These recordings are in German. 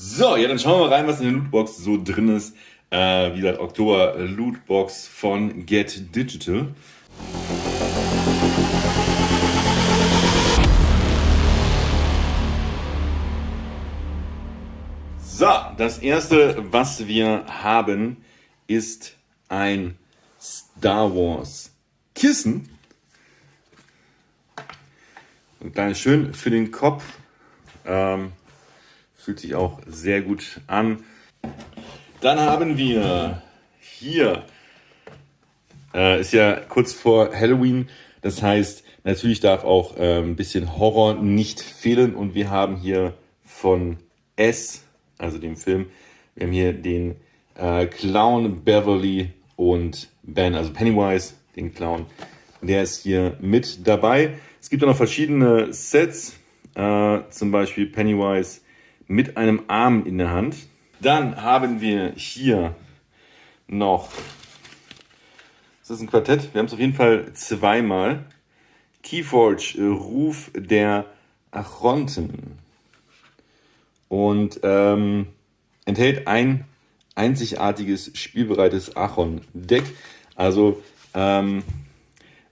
So, ja, dann schauen wir mal rein, was in der Lootbox so drin ist. Äh, wie gesagt, Oktober Lootbox von Get Digital. So, das erste, was wir haben, ist ein Star Wars Kissen. Ein kleines schön für den Kopf. Ähm, fühlt sich auch sehr gut an. Dann haben wir hier, äh, ist ja kurz vor Halloween, das heißt, natürlich darf auch äh, ein bisschen Horror nicht fehlen und wir haben hier von S, also dem Film, wir haben hier den äh, Clown Beverly und Ben, also Pennywise, den Clown, der ist hier mit dabei. Es gibt auch noch verschiedene Sets, äh, zum Beispiel Pennywise mit einem Arm in der Hand. Dann haben wir hier noch, ist das ein Quartett? Wir haben es auf jeden Fall zweimal. Keyforge, äh, Ruf der Achronten. Und ähm, enthält ein einzigartiges, spielbereites Achon-Deck. Also ähm,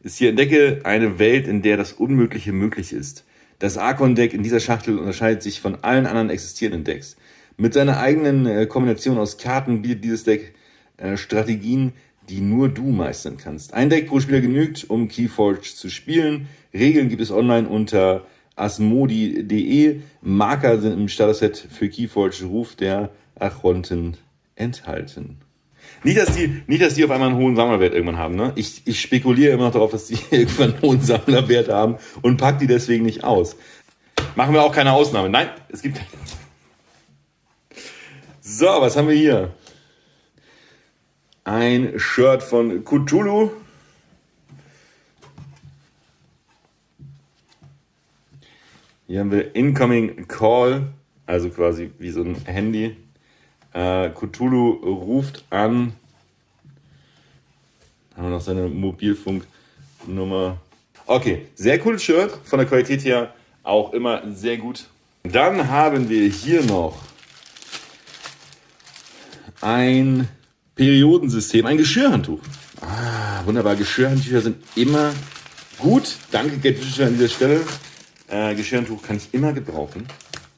ist hier entdecke eine Welt, in der das Unmögliche möglich ist. Das Archon-Deck in dieser Schachtel unterscheidet sich von allen anderen existierenden Decks. Mit seiner eigenen äh, Kombination aus Karten bietet dieses Deck äh, Strategien, die nur du meistern kannst. Ein Deck pro Spieler genügt, um Keyforge zu spielen. Regeln gibt es online unter asmodi.de. Marker sind im Starter-Set für Keyforge Ruf der Achronten enthalten. Nicht, dass die, nicht, dass die auf einmal einen hohen Sammlerwert irgendwann haben. Ne? Ich, ich spekuliere immer noch darauf, dass die irgendwann einen hohen Sammlerwert haben und pack die deswegen nicht aus. Machen wir auch keine Ausnahme. Nein, es gibt keine. So, was haben wir hier? Ein Shirt von Cthulhu. Hier haben wir Incoming Call, also quasi wie so ein Handy. Äh, Cthulhu ruft an. Haben wir noch seine Mobilfunknummer. Okay, sehr cooles Shirt. Von der Qualität her auch immer sehr gut. Dann haben wir hier noch ein Periodensystem, ein Geschirrhandtuch. Ah, wunderbar. Geschirrhandtücher sind immer gut. Danke, Get Digital an dieser Stelle. Äh, Geschirrhandtuch kann ich immer gebrauchen.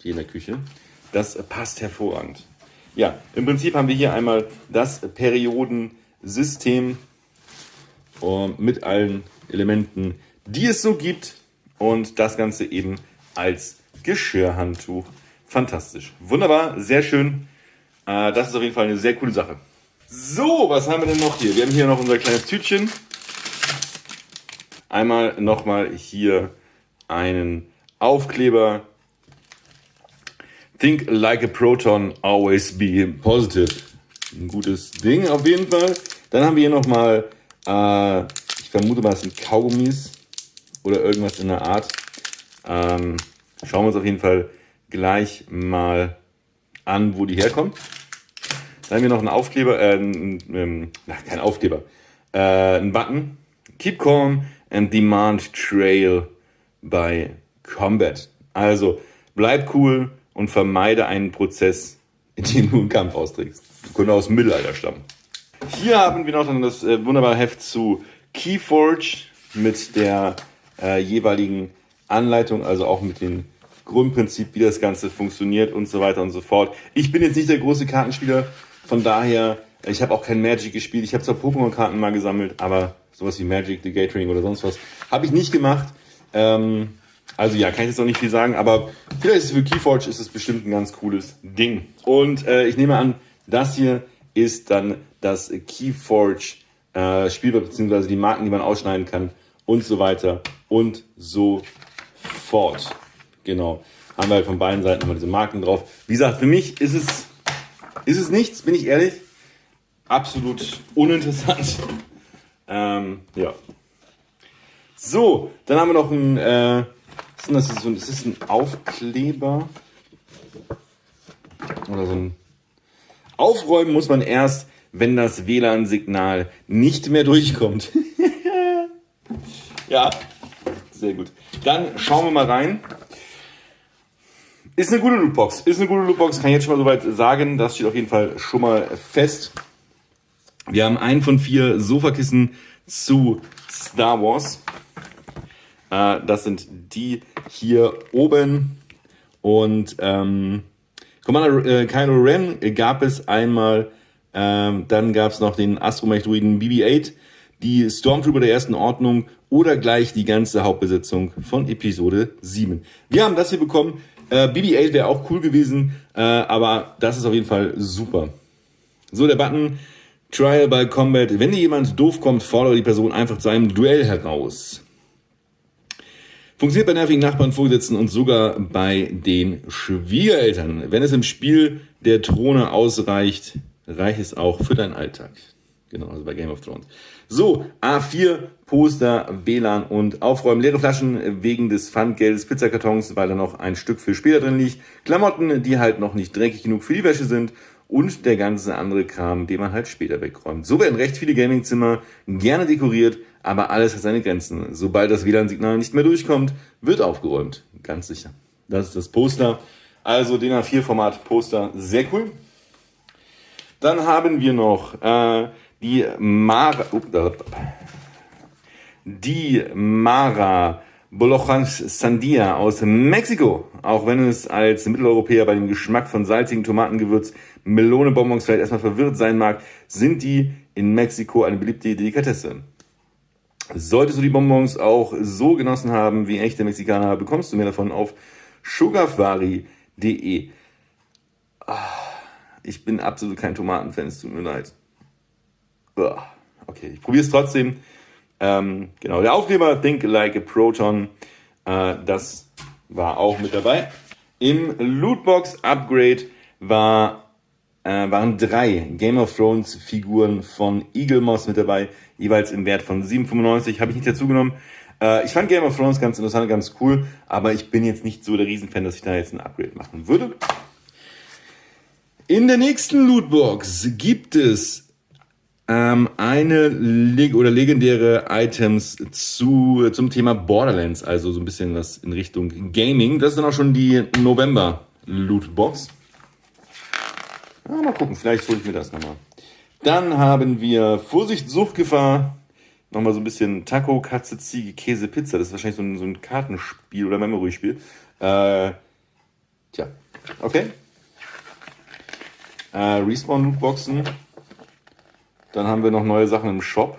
Hier in der Küche. Das passt hervorragend. Ja, im Prinzip haben wir hier einmal das Periodensystem äh, mit allen Elementen, die es so gibt und das Ganze eben als Geschirrhandtuch. Fantastisch. Wunderbar, sehr schön. Äh, das ist auf jeden Fall eine sehr coole Sache. So, was haben wir denn noch hier? Wir haben hier noch unser kleines Tütchen. Einmal nochmal hier einen Aufkleber Think like a proton, always be positive. Ein gutes Ding auf jeden Fall. Dann haben wir hier nochmal, äh, ich vermute mal, es sind Kaugummis oder irgendwas in der Art. Ähm, schauen wir uns auf jeden Fall gleich mal an, wo die herkommen. Dann haben wir noch einen Aufkleber, äh, ähm, kein Aufkleber, äh, einen Button. Keep calm and demand trail by combat. Also bleib cool und vermeide einen Prozess, in dem du einen Kampf austrägst. Könnte aus dem Mittelalter stammen. Hier haben wir noch dann das äh, wunderbare Heft zu Keyforge mit der äh, jeweiligen Anleitung, also auch mit dem Grundprinzip, wie das Ganze funktioniert und so weiter und so fort. Ich bin jetzt nicht der große Kartenspieler, von daher, ich habe auch kein Magic gespielt. Ich habe zwar Pokémon-Karten mal gesammelt, aber sowas wie Magic, The Gathering oder sonst was habe ich nicht gemacht. Ähm, also ja, kann ich jetzt noch nicht viel sagen, aber vielleicht ist es für Keyforge ist es bestimmt ein ganz cooles Ding. Und äh, ich nehme an, das hier ist dann das Keyforge äh, Spielbrett, beziehungsweise die Marken, die man ausschneiden kann und so weiter und so fort. Genau. Haben wir halt von beiden Seiten immer diese Marken drauf. Wie gesagt, für mich ist es, ist es nichts, bin ich ehrlich. Absolut uninteressant. Ähm, ja. So, dann haben wir noch ein äh, das ist, so, das ist ein Aufkleber. Oder so ein. Aufräumen muss man erst, wenn das WLAN-Signal nicht mehr durchkommt. ja, sehr gut. Dann schauen wir mal rein. Ist eine gute Lootbox. Ist eine gute Lootbox, kann ich jetzt schon mal soweit sagen. Das steht auf jeden Fall schon mal fest. Wir haben einen von vier Sofakissen zu Star Wars. Äh, das sind die hier oben. Und ähm, Commander äh, Kylo Ren gab es einmal. Ähm, dann gab es noch den Astromech-Druiden BB-8, die Stormtrooper der ersten Ordnung oder gleich die ganze Hauptbesetzung von Episode 7. Wir haben das hier bekommen. Äh, BB-8 wäre auch cool gewesen, äh, aber das ist auf jeden Fall super. So, der Button Trial by Combat. Wenn dir jemand doof kommt, fordere die Person einfach zu einem Duell heraus. Funktioniert bei nervigen Nachbarn, Vorgesetzten und sogar bei den Schwiegereltern. Wenn es im Spiel der Throne ausreicht, reicht es auch für deinen Alltag. Genau, also bei Game of Thrones. So, A4, Poster, WLAN und Aufräumen. Leere Flaschen wegen des Pfandgeldes, Pizzakartons, weil da noch ein Stück für später drin liegt. Klamotten, die halt noch nicht dreckig genug für die Wäsche sind. Und der ganze andere Kram, den man halt später wegräumt. So werden recht viele Gamingzimmer gerne dekoriert, aber alles hat seine Grenzen. Sobald das WLAN-Signal nicht mehr durchkommt, wird aufgeräumt. Ganz sicher. Das ist das Poster. Also den A4-Format Poster, sehr cool. Dann haben wir noch äh, die Mara, die Mara Bolochans Sandia aus Mexiko. Auch wenn es als Mitteleuropäer bei dem Geschmack von salzigen Tomatengewürz Melonebonbons vielleicht erstmal verwirrt sein mag, sind die in Mexiko eine beliebte Delikatesse. Solltest du die Bonbons auch so genossen haben wie echte Mexikaner, bekommst du mehr davon auf sugarfari.de. Ah, ich bin absolut kein Tomatenfan, es tut mir leid. Okay, ich probiere es trotzdem. Ähm, genau, der Aufkleber Think Like a Proton, äh, das war auch mit dabei. Im Lootbox Upgrade war, äh, waren drei Game of Thrones Figuren von Eagle Moss mit dabei, jeweils im Wert von 7,95. Habe ich nicht dazu genommen. Äh, ich fand Game of Thrones ganz interessant, ganz cool, aber ich bin jetzt nicht so der Riesenfan, dass ich da jetzt ein Upgrade machen würde. In der nächsten Lootbox gibt es ähm, eine leg oder legendäre Items zu, zum Thema Borderlands, also so ein bisschen was in Richtung Gaming. Das ist dann auch schon die November Lootbox. Ja, mal gucken, vielleicht hole ich mir das nochmal. Dann haben wir Vorsicht, Suchtgefahr. Nochmal so ein bisschen Taco, Katze, Ziege, Käse, Pizza. Das ist wahrscheinlich so ein, so ein Kartenspiel oder Memory-Spiel. Äh, tja, okay. Äh, Respawn-Lootboxen. Dann haben wir noch neue Sachen im Shop.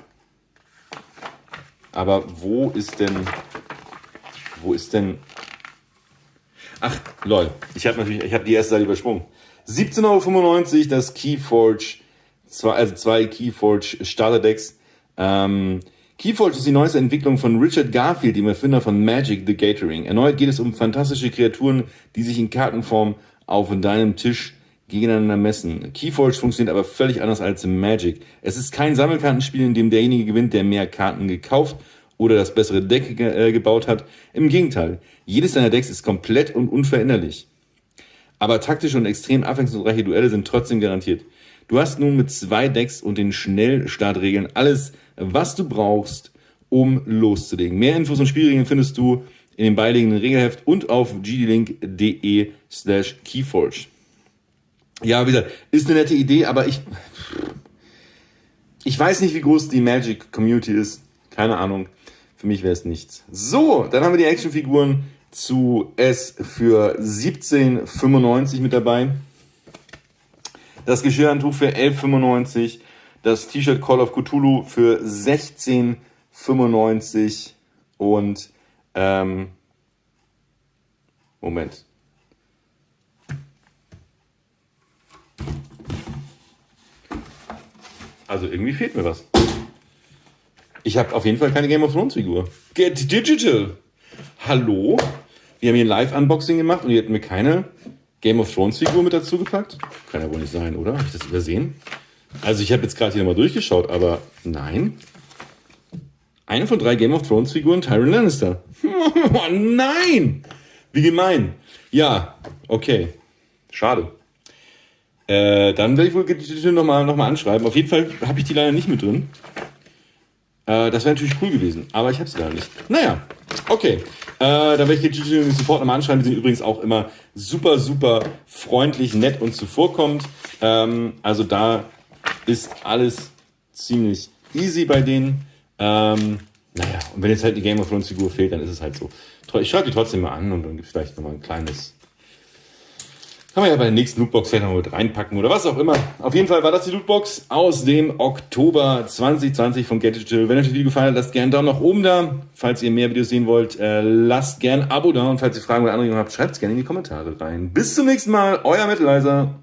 Aber wo ist denn... Wo ist denn... Ach, lol. Ich habe natürlich, ich habe die erste Seite übersprungen. 17,95 Euro das Keyforge, zwei, also zwei Keyforge Starterdecks. Ähm, Keyforge ist die neueste Entwicklung von Richard Garfield, dem Erfinder von Magic the Gathering. Erneut geht es um fantastische Kreaturen, die sich in Kartenform auf deinem Tisch gegeneinander messen. Keyforge funktioniert aber völlig anders als im Magic. Es ist kein Sammelkartenspiel, in dem derjenige gewinnt, der mehr Karten gekauft oder das bessere Deck ge äh, gebaut hat. Im Gegenteil, jedes deiner Decks ist komplett und unveränderlich. Aber taktische und extrem abwechslungsreiche Duelle sind trotzdem garantiert. Du hast nun mit zwei Decks und den Schnellstartregeln alles, was du brauchst, um loszulegen. Mehr Infos und Spielregeln findest du in dem beiliegenden Regelheft und auf gdlink.de slash keyforge. Ja, wie gesagt, ist eine nette Idee, aber ich, ich weiß nicht, wie groß die Magic Community ist. Keine Ahnung. Für mich wäre es nichts. So, dann haben wir die Actionfiguren zu S für 17,95 mit dabei. Das Geschirrhandtuch für 11,95. Das T-Shirt Call of Cthulhu für 16,95. Und, ähm, Moment. Also irgendwie fehlt mir was. Ich habe auf jeden Fall keine Game of Thrones Figur. Get Digital. Hallo? Wir haben hier ein Live-Unboxing gemacht und ihr hätten mir keine Game of Thrones Figur mit dazu gepackt? Kann ja wohl nicht sein, oder? Habe ich das übersehen? Also ich habe jetzt gerade hier nochmal durchgeschaut, aber nein. Eine von drei Game of Thrones Figuren, Tyrion Lannister. Oh nein! Wie gemein. Ja, okay. Schade. Äh, dann werde ich wohl die Tür nochmal noch mal anschreiben. Auf jeden Fall habe ich die leider nicht mit drin. Äh, das wäre natürlich cool gewesen, aber ich habe sie leider nicht. Naja, Okay, äh, da werde ich jetzt den Support nochmal anschreiben. Die sind übrigens auch immer super, super freundlich, nett und zuvorkommend. Ähm, also da ist alles ziemlich easy bei denen. Ähm, naja, und wenn jetzt halt die Game of Thrones Figur fehlt, dann ist es halt so. Ich schaue die trotzdem mal an und dann gibt es vielleicht nochmal ein kleines kann man ja bei der nächsten Lootbox vielleicht noch mit reinpacken oder was auch immer. Auf jeden Fall war das die Lootbox aus dem Oktober 2020 von Get Digital. Wenn euch das Video gefallen hat, lasst gerne einen Daumen nach oben da. Falls ihr mehr Videos sehen wollt, äh, lasst gerne ein Abo da. Und falls ihr Fragen oder Anregungen habt, schreibt es gerne in die Kommentare rein. Bis zum nächsten Mal, euer Mitteleiser.